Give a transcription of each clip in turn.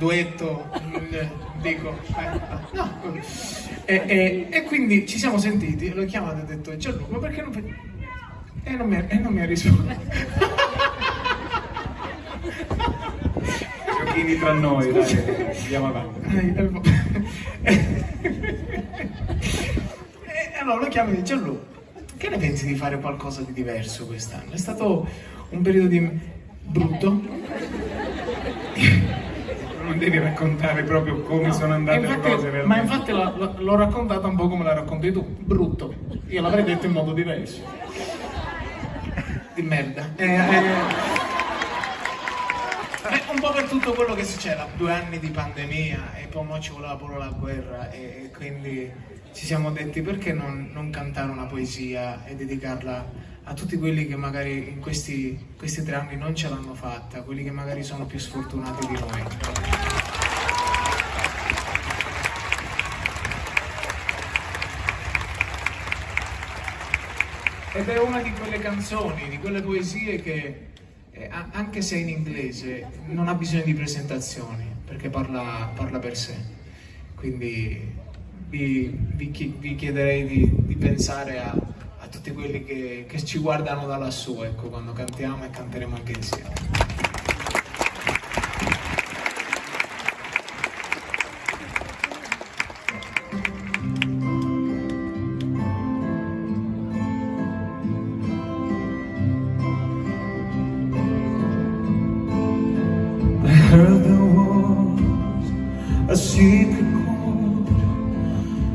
Duetto, dico, eh, no. E, e, e, quindi ci siamo sentiti, l'ho chiamato e ho detto Gianluca, perché non... E non mi, e non mi ha risposto. Giochini tra noi, dai, andiamo avanti. e allora lo chiamo e dice Gianlu, che ne pensi di fare qualcosa di diverso quest'anno? È stato un periodo di brutto? Non devi raccontare proprio come no, sono andate infatti, le cose. Ma infatti l'ho raccontata un po' come la racconti tu, brutto. Io l'avrei detto in modo diverso. Di merda. Eh, eh, un po' per tutto quello che succede, due anni di pandemia e poi ci voleva pure la guerra e, quindi ci siamo detti perché non, non, cantare una poesia e dedicarla a tutti quelli che magari in questi, questi tre anni non ce l'hanno fatta, quelli che magari sono più sfortunati di noi. Ed è una di quelle canzoni, di quelle poesie che eh, anche se in inglese non ha bisogno di presentazioni perché parla, parla per sé. Quindi vi, vi, vi chiederei di, di pensare a, a, tutti quelli che, che ci guardano da lassù ecco, quando cantiamo e canteremo anche insieme heard there was a secret chord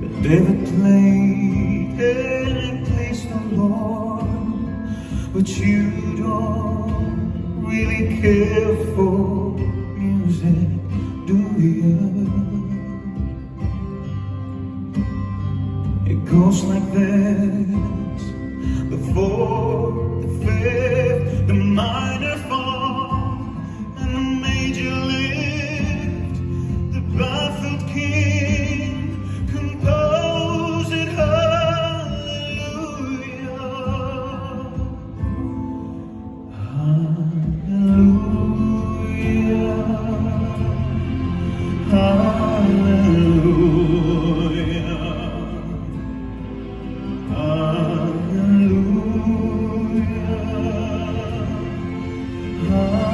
that David played and it plays no Lord, but you don't really care for music, do you? It goes like this, the fourth, the fifth, the minor. love.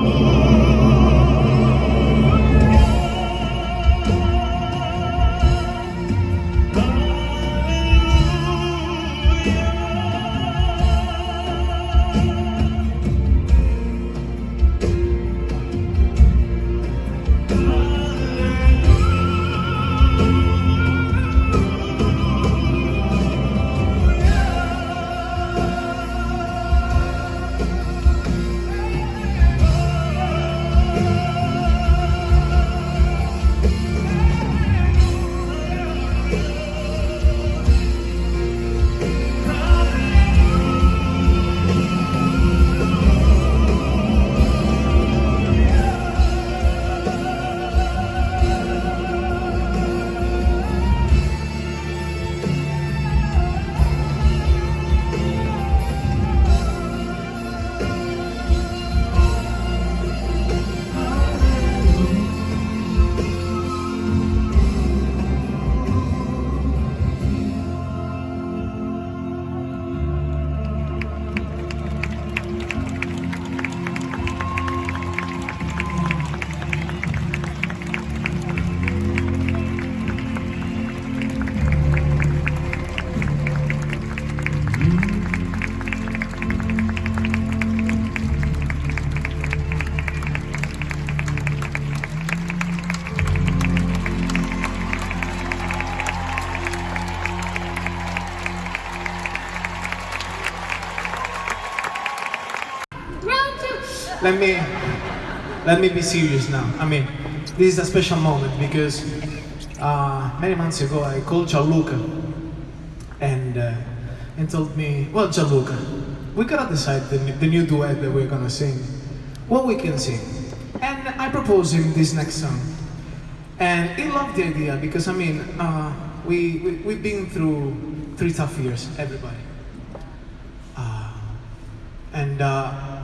Oh. Let me let me be serious now. I mean, this is a special moment because uh, many months ago I called Gianluca and uh, and told me, well, Gianluca, we gotta decide the, the new duet that we're gonna sing, what we can sing. And I proposed him this next song, and he loved the idea because I mean, uh, we, we we've been through three tough years, everybody. Uh, and uh,